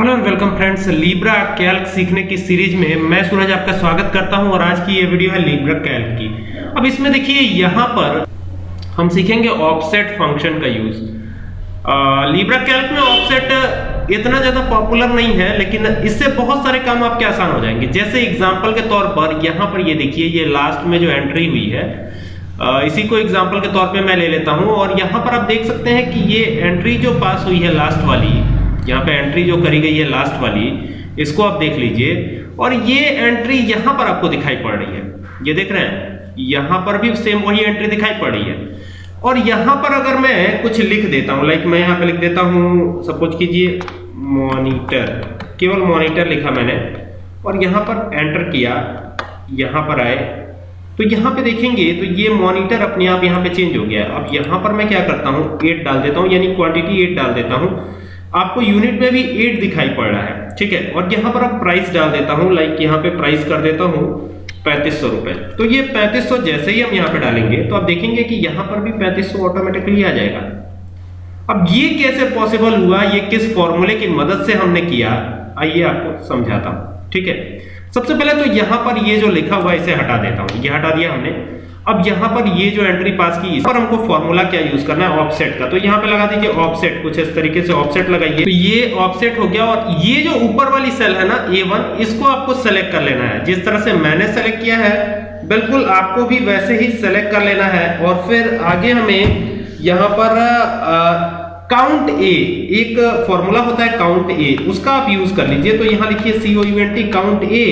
Hello and welcome friends Libre Calc सीखने की series में मैं सूरज आपका स्वागत करता हूँ और आज की ये वीडियो है लीब्रा कैल्क की। अब इसमें देखिए, यहाँ पर हम सीखेंगे ऑफसेट फ़ंक्शन का यूज़ लीब्रा कैल्क में ऑफसेट इतना ज़्यादा पॉपुलर नहीं है, लेकिन इससे बहुत सारे काम आपके आसान हो जाएँगे। जैसे एग्ज़ाम्पल के तौर पर, यहाँ पर ये देखिए, ये लास्ट में जो एंट्री हुई है इसी को एग्ज़ाम्पल के तौर पे मैं ले लेता हूँ। और यहाँ पर आप देख सकते हैं कि ये एंट्री जो पास हुई है लास्ट वाली यहाँ पे एंट्री जो करी गई है लास्ट वाली, इसको आप देख लीजिए। और ये एंट्री यहाँ पर आपको दिखाई पड़ रही है। ये देख रहे हैं? यहाँ पर भी सेम वही एंट्री दिखाई पड़ रही है। और यहाँ पर अगर मैं कुछ लिख देता हूँ लाइक मैं यहाँ पे लिख देता हूँ सपोज़ कीजिए मॉनिटर केवल मॉनिटर लिखा मैंने। और यहाँ पर एंटर किया, यहाँ पर आए। तो यहाँ पे देखेंगे तो ये मॉनिटर अपने आप यहाँ पे चेंज हो गया। अब यहाँ पर मैं क्या करता हूँ? एट डाल देता हूँ, यानी क्वांटिटी एट डाल देता हूँ। आपको यूनिट में भी एट दिखाई पड़ रहा है, ठीक है? और यहाँ पर अब प्राइस डाल देता हूँ लाइक यहाँ पे प्राइस कर देता हूँ, पैंतीस सौ रुपए। तो ये पैंतीस सौ जैसे ही हम यहाँ पे डालेंगे तो आप देखेंगे कि यहाँ पर भी पैंतीस सौ ऑटोमेटिकली आ जाएगा। अब ये कैसे पॉसिबल हुआ, ये किस फॉर्मूले की मदद से हमने किया, आइए आपको समझाता हूँ, ठीक है? सबसे पहले तो यहाँ पर ये जो लिखा हुआ इसे हटा देता हूँ। ये हटा दिया हमने। अब यहाँ पर ये जो एंट्री पास की, इस पर हमको फॉर्मूला क्या यूज़ करना है? ऑफसेट का। तो यहाँ पे लगा दीजिए ऑफसेट कुछ इस तरीके से ऑफसेट लगाइए। तो ये ऑफसेट हो गया और ये जो ऊपर वाली सेल है ना A1 इसको आपको सेलेक्ट कर लेना है। जिस तरह से मैंने सेलेक्ट किया है, बिल्कुल आपको भी वैसे ही सेलेक्ट कर लेना है। और फिर आगे हमें यहाँ पर काउंट ए एक फॉर्मूला होता है काउंट ए उसका आप यूज़ कर लीजिए। तो यहाँ लिखिए C O U N T count A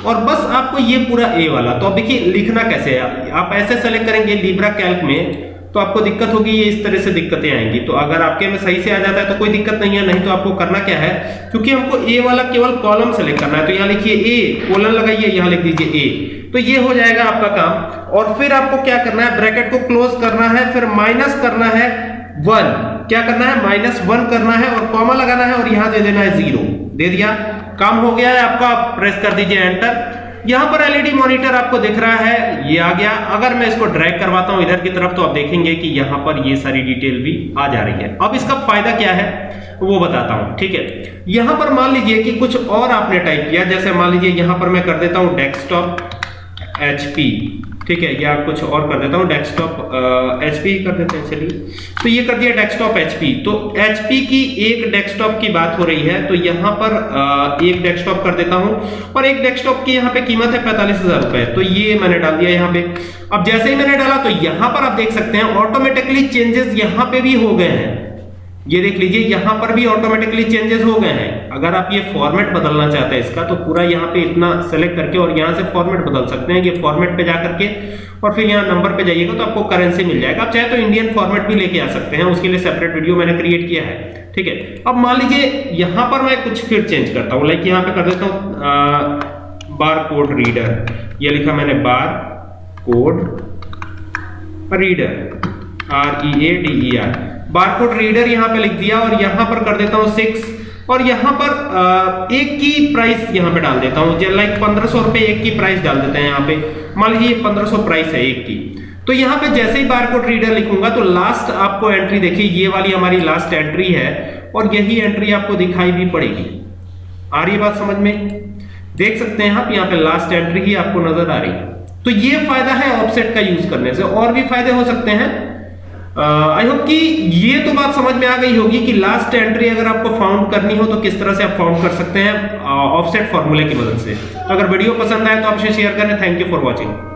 और बस आपको ये पूरा ए वाला। तो अब देखिए, लिखना कैसे है? आप ऐसे सेलेक्ट करेंगे लिब्रा कैल्क में तो आपको दिक्कत होगी, ये इस तरह से दिक्कतें आएँगी। तो अगर आपके में सही से आ जाता है तो कोई दिक्कत नहीं है, नहीं तो आपको करना क्या है? क्योंकि हमको ए वाला केवल कॉलम सेलेक्ट करना है। तो यहाँ लिखिए ए कोलन लगाइए, यहाँ लिख दीजिए ए तो ये हो जाएगा आपका काम। और फिर आपको क्या करना है? ब्रैकेट को क्लोज करना है, फिर माइनस करना है वन क्या करना है? माइनस वन करना है और कॉमा लगाना है और यहाँ दे देना है ज़ीरो दे दिया। काम हो गया है, आपका प्रेस कर दीजिए एंटर यहाँ पर एलईडी मॉनिटर आपको दिख रहा है, ये आ गया। अगर मैं इसको ड्रैग करवाता हूँ इधर की तरफ़ तो आप देखेंगे कि यहाँ पर ये सारी डिटेल भी आ जा रही है। अब इसका फ़ायदा क्या है, वो बताता हूँ, ठीक है? यहाँ पर मान लीजिए कि कुछ और आपने टाइप किया। जैसे मान लीजिए, यहाँ पर मैं कर देता हूँ डेस्कटॉप एचपी ठीक है या कुछ और कर देता हूँ डेस्कटॉप एच पी कर देते हैं चलिए। तो ये कर दिया डेस्कटॉप एच पी तो एच पी की एक डेस्कटॉप की बात हो रही है तो यहाँ पर आ, एक डेस्कटॉप कर देता हूँ और एक डेस्कटॉप की यहाँ पे कीमत है पैंतालीस हज़ार रुपए। तो ये मैंने डाल दिया यहाँ पे। अब जैसे ही मैंने डाला तो यहाँ पर आप देख सकते हैं ऑटोमेटिकली चेंजेस यहाँ पे भी हो गए हैं। ये देख लीजिए यहाँ पर भी ऑटोमेटिकली चेंजेस हो गए हैं। अगर आप ये फॉर्मेट बदलना चाहते हैं इसका तो पूरा यहाँ पे इतना सेलेक्ट करके और यहाँ से फॉर्मेट बदल सकते हैं। ये फॉर्मेट पे जाकर के और फिर यहाँ नंबर पे जाइएगा तो आपको करेंसी मिल जाएगा। आप चाहे तो इंडियन फॉर्मेट भी लेके आ सकते हैं, उसके लिए सेपरेट वीडियो मैंने क्रिएट किया है, ठीक है? अब मान लीजिए यहाँ पर मैं कुछ फिर चेंज करता हूँ। लाइक यहाँ पे कर देता हूँ बार कोड रीडर ये लिखा मैंने barcode reader R E A D E R barcode reader यहाँ पे लिख दिया और यहाँ पर कर देता हूँ सिक्स और यहाँ पर एक की प्राइस यहाँ पे डाल देता हूँ। लाइक पंद्रह सौ रुपए एक की प्राइस डाल देते हैं यहाँ पे। मान लीजिए पंद्रह सौ प्राइस है एक की। तो यहाँ पे जैसे ही बारकोड रीडर लिखूँगा तो लास्ट आपको एंट्री देखिए, ये वाली हमारी लास्ट एंट्री है और यही एंट्री आपको दिखाई भी पड़ेगी। आ रही बात समझ में? देख सकते हैं आप, यहाँ पे लास्ट एंट्री ही आपको नज़र आ रही है। तो ये फ़ायदा है ऑफसेट का यूज़ करने से। और भी फ़ायदे हो सकते हैं। आई होप कि ये तो बात समझ में आ गई होगी कि लास्ट एंट्री अगर आपको फाउंड करनी हो तो किस तरह से आप फाउंड कर सकते हैं ऑफसेट फॉर्मूले की मदद से। अगर वीडियो पसंद आए तो आपसे शेयर करें। Thank you for watching